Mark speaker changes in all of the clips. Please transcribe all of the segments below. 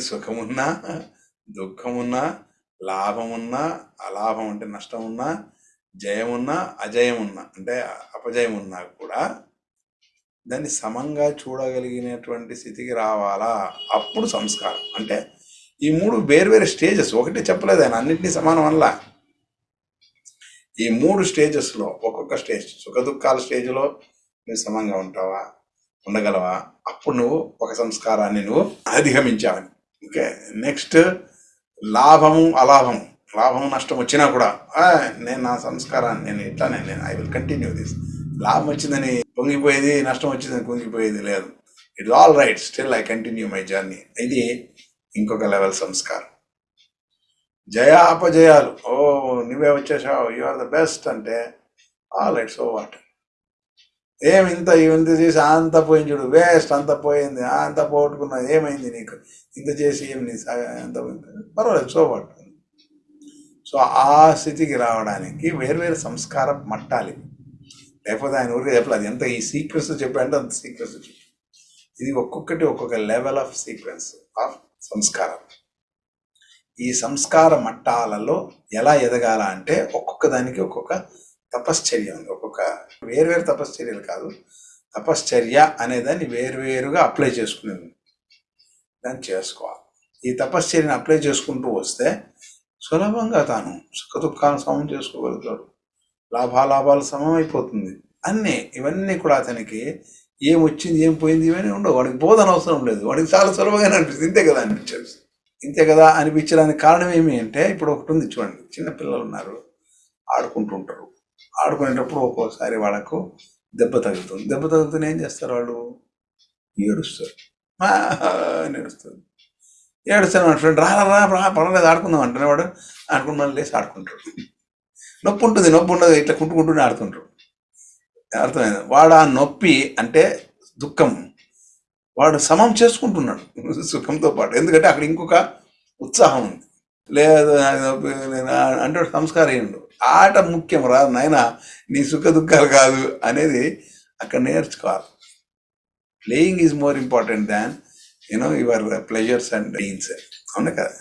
Speaker 1: సుఖమున్నా దుఃఖమున్నా లాభమున్నా అలాభం అంటే నష్టం ఉన్నా జయమున్నా అజయం అంటే అపజయం ఉన్నా కూడా దాన్ని సమంగా చూడగలిగినటువంటి స్థితికి రావాలా? అప్పుడు సంస్కారం. అంటే ఈ మూడు వేరు స్టేజెస్ ఒకటి చెప్పలేదు ఆయన అన్నింటినీ సమానం వల్ల ఈ మూడు స్టేజెస్లో ఒక్కొక్క స్టేజ్ సుఖ దుఃఖాల స్టేజ్లో నువ్వు సమంగా ఉంటావా? ఉండగలవా? అప్పుడు నువ్వు ఒక సంస్కారాన్ని నువ్వు అధిగమించావని ఓకే నెక్స్ట్ లాభము అలాభము లాభం నష్టం వచ్చినా కూడా నేను నా సంస్కారాన్ని నేను ఇట్లానే నేను ఐ విల్ కంటిన్యూ దిస్ లాభం వచ్చిందని పొంగిపోయేది నష్టం వచ్చిందని పొంగిపోయేది లేదు. It's all right still I continue my journey ఇది ఇంకొక లెవెల్ సంస్కారం. జయ అపజయాలు. ఓ నువ్వే వచ్చేసావు. యు ఆర్ ద బెస్ట్ అంటే ఆల్ రైట్ సో వాట్ ఏమి ఇంత ఇంత చేసి అంత పోయింది చూడు వేస్ట్ అంత పోయింది అంత పోగొట్టుకున్నా ఏమైంది నీకు? ఇంత చేసి ఏమి నీ అంత పోయింది? పర్వాలేదు సో సో ఆ స్థితికి రావడానికి వేరు సంస్కార మట్టాలి లేకపోతే ఆయన ఊరికి చెప్పలేదు ఎంత ఈ సీక్వెన్స్ చెప్పాడంటే అంత సీక్వెన్స్ చెప్పి. ఇది ఒక్కొక్కటి ఒక్కొక్క లెవెల్ ఆఫ్ సీక్వెన్స్ ఆఫ్ సంస్కారం. ఈ సంస్కార మట్టాలలో ఎలా ఎదగాల అంటే ఒక్కొక్క దానికి ఒక్కొక్క తపశ్చర్య ఉంది. ఒక్కొక్క వేరువేరు తపశ్చర్యలు కాదు. తపశ్చర్య అనేదాన్ని వేరువేరుగా అప్లై చేసుకునేది. దాన్ని చేసుకోవాలి. ఈ తపశ్చర్యని అప్లై చేసుకుంటూ వస్తే సులభంగా తాను సుఖ దుఃఖాలను సమం చేసుకోగలుగుతాడు. లాభాలాభాలు సమమైపోతుంది. అయిపోతుంది అన్నీ ఇవన్నీ కూడా అతనికి ఏం వచ్చింది ఏం పోయింది ఇవన్నీ ఉండవు. వాడికి బోధన అవసరం లేదు. వాడికి చాలా సులభంగా అనిపిస్తుంది. ఇంతే కదా అనిపించేది. ఇంతే కదా అనిపించడానికి కారణం ఏమి అంటే ఇప్పుడు ఒకటి ఉంది చూడండి. చిన్న పిల్లలు ఉన్నారు. ఆడుకుంటుంటారు ఆడుకునేటప్పుడు ఒక్కోసారి వాళ్ళకు దెబ్బ తగులుతుంది. దెబ్బ తగులుతుంది ఏం చేస్తారు వాళ్ళు? ఏడుస్తారు. ఏడుస్తుంది ఏడుస్తాను మన ఫ్రెండ్ రా రా రా పర్వాలేదు ఆడుకుందాం అంటేనే వాడు ఆడుకుని మళ్ళీ లేచి ఆడుకుంటాడు నొప్పి ఉంటుంది నొప్పి ఉండదు ఇట్లా కుంటుకుంటూనే ఆడుతుంటాడు అర్థమైంది? వాడు ఆ నొప్పి అంటే దుఃఖం. వాడు సమం చేసుకుంటున్నాడు సుఖంతో పాటు. ఎందుకంటే అక్కడ ఇంకొక ఉత్సాహం ఉంది. లేదు నాకు నేను అంటే సంస్కారం సంస్కారహీనుడు ఆట ముఖ్యం రా నాయన నీ సుఖ దుఃఖాలు కాదు అనేది అక్కడ నేర్చుకోవాలి. Playing is more important than you know your pleasures and deans అవును కదా?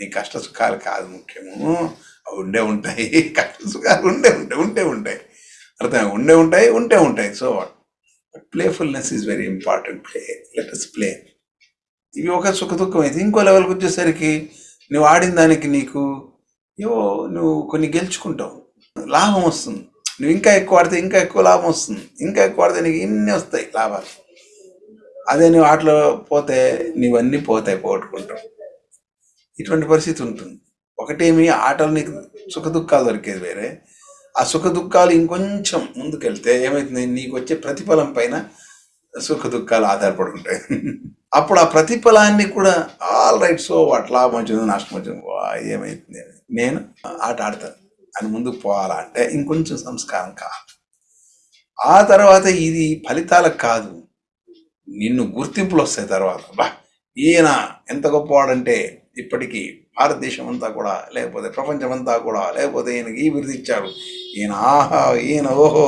Speaker 1: నీ కష్ట సుఖాలు కాదు ముఖ్యము. అవి ఉండే ఉంటాయి. కష్ట సుఖాలు ఉండే ఉంటాయి ఉంటే ఉంటాయి. అర్థం? ఉండే ఉంటాయి ఉంటే ఉంటాయి. So what but playfulness is very important play let us play ఇవి ఒక సుఖ దుఃఖం అయితే ఇంకో లెవెల్కి వచ్చేసరికి నువ్వు ఆడిన దానికి నీకు ఏవో నువ్వు కొన్ని గెలుచుకుంటావు. లాభం వస్తుంది. నువ్వు ఇంకా ఎక్కువ ఆడితే ఇంకా ఎక్కువ లాభం వస్తుంది. ఇంకా ఎక్కువ ఆడితే నీకు ఇన్ని వస్తాయి లాభాలు. అదే నువ్వు ఆటలో పోతే నీవన్నీ పోతాయి పోగొట్టుకుంటావు ఇటువంటి పరిస్థితి ఉంటుంది. ఒకటేమి ఆటలు నీకు సుఖ దుఃఖాలు దొరికేది వేరే. ఆ సుఖ దుఃఖాలు ఇంకొంచెం ముందుకెళ్తే ఏమవుతుంది నీకు వచ్చే ప్రతిఫలం పైన సుఖ దుఃఖాలు ఆధారపడి ఉంటాయి అప్పుడు ఆ ప్రతిఫలాన్ని కూడా ఆల్ రైట్ సో వాట్ లాభం వచ్చింది నష్టం వచ్చింది వా, ఏమైతుంది అని. నేను ఆట ఆడతాను. అని ముందుకు పోవాలా అంటే ఇంకొంచెం సంస్కారం కావాలి. ఆ తర్వాత ఇది ఫలితాలకు కాదు. నిన్ను గుర్తింపులు వస్తాయి తర్వాత. బా ఈయన ఎంత గొప్పవాడంటే ఇప్పటికీ భారతదేశం అంతా కూడా లేకపోతే ప్రపంచం అంతా కూడా లేకపోతే ఈయనకి ఈ బిరుదు ఇచ్చారు ఈయన ఆహా ఈయన ఓహో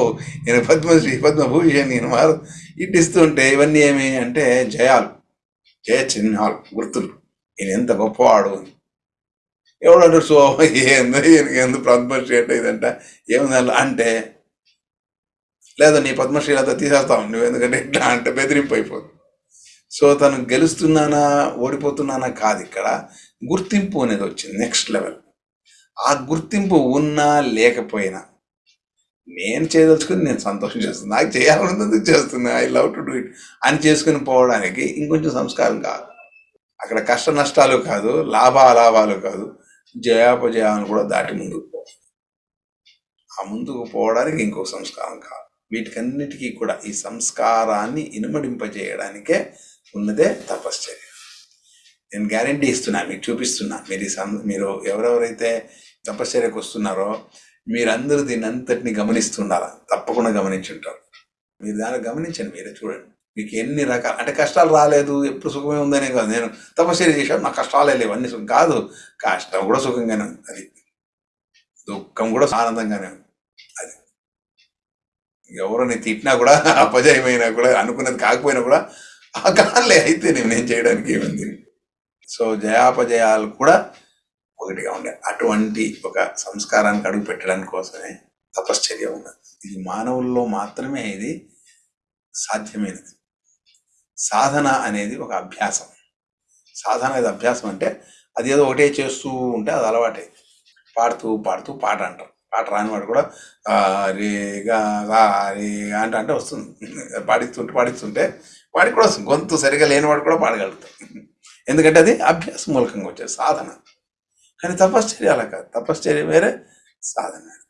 Speaker 1: ఈయన పద్మశ్రీ పద్మభూషణ్ ఈయన మారు ఇట్టిస్తుంటే ఇవన్నీ ఏమి అంటే జయాలు జయ చిహ్నాలు గుర్తులు. ఈయన ఎంత గొప్పవాడు. అని ఎవడంటారు సో ఏందో ఈయనకి ఎందుకు పద్మశ్రీ అంటే ఇదంట ఏముంది అంటే లేదా నీ పద్మశ్రీ అంతా తీసేస్తావు నువ్వు ఎందుకంటే ఇట్లా అంటే బెదిరింపు అయిపోతుంది సో తను గెలుస్తున్నానా ఓడిపోతున్నానా కాదు ఇక్కడ. గుర్తింపు అనేది వచ్చింది నెక్స్ట్ లెవెల్. ఆ గుర్తింపు ఉన్నా లేకపోయినా నేను చేయదలుచుకుని నేను సంతోషం చేస్తున్నాను నాకు చేయాలన్నది చేస్తున్నా I love to do it అని చేసుకుని పోవడానికి ఇంకొంచెం సంస్కారం కాదు. అక్కడ కష్ట నష్టాలు కాదు లాభ అలాభాలు కాదు. జయాపజయాలను కూడా దాటి ముందుకు పో ఆ ముందుకు పోవడానికి ఇంకో సంస్కారం కాదు వీటికన్నిటికీ కూడా ఈ సంస్కారాన్ని ఇనుమడింపజేయడానికే ఉన్నదే తపశ్చర్య. నేను గ్యారంటీ ఇస్తున్నా మీకు చూపిస్తున్నా. మీరు ఈ సం మీరు ఎవరెవరైతే తపశ్చర్యకు వస్తున్నారో మీరందరూ దీన్ని అంతటిని గమనిస్తున్నారా తప్పకుండా గమనించుంటారు. మీరు దాన్ని గమనించండి మీరే చూడండి. మీకు ఎన్ని రకాల అంటే కష్టాలు రాలేదు ఎప్పుడు సుఖమే ఉందనే కాదు. నేను తపశ్చర్య చేశాను నాకు కష్టాలే లేవు అన్ని సుఖం కాదు. కష్టం కూడా సుఖంగానే ఉంది అది. దుఃఖం కూడా ఆనందంగానే ఉంది అది. ఎవరిని తిట్టినా కూడా అపజయమైనా కూడా అనుకున్నది కాకపోయినా కూడా ఆ కాలే అయితే నేను నేను చేయడానికి ఏముంది? సో జయాపజయాలు కూడా ఒకటిగా ఉండే. అటువంటి ఒక సంస్కారానికి అడుగు పెట్టడం కోసమే తపశ్చర్య ఉన్నది. ఇది మానవుల్లో మాత్రమే ఇది సాధ్యమైనది. సాధన అనేది ఒక అభ్యాసం. సాధన అనేది అభ్యాసం అంటే అది ఏదో ఒకటే చేస్తూ ఉంటే అది అలవాటే. పాడుతూ పాడుతూ పాట అంటారు. పాట రానివాడు కూడా రేగా రేగా అంటే అంటే వస్తుంది. పాడిస్తుంటే పాడిస్తుంటే వాడికి కూడా వస్తుంది. గొంతు సరిగా లేనివాడు కూడా పాడగలుగుతాడు. ఎందుకంటే అది అభ్యాస మూలకంగా వచ్చేది సాధన. కానీ తపశ్చర్య అలా కాదు. తపశ్చర్య వేరే సాధన.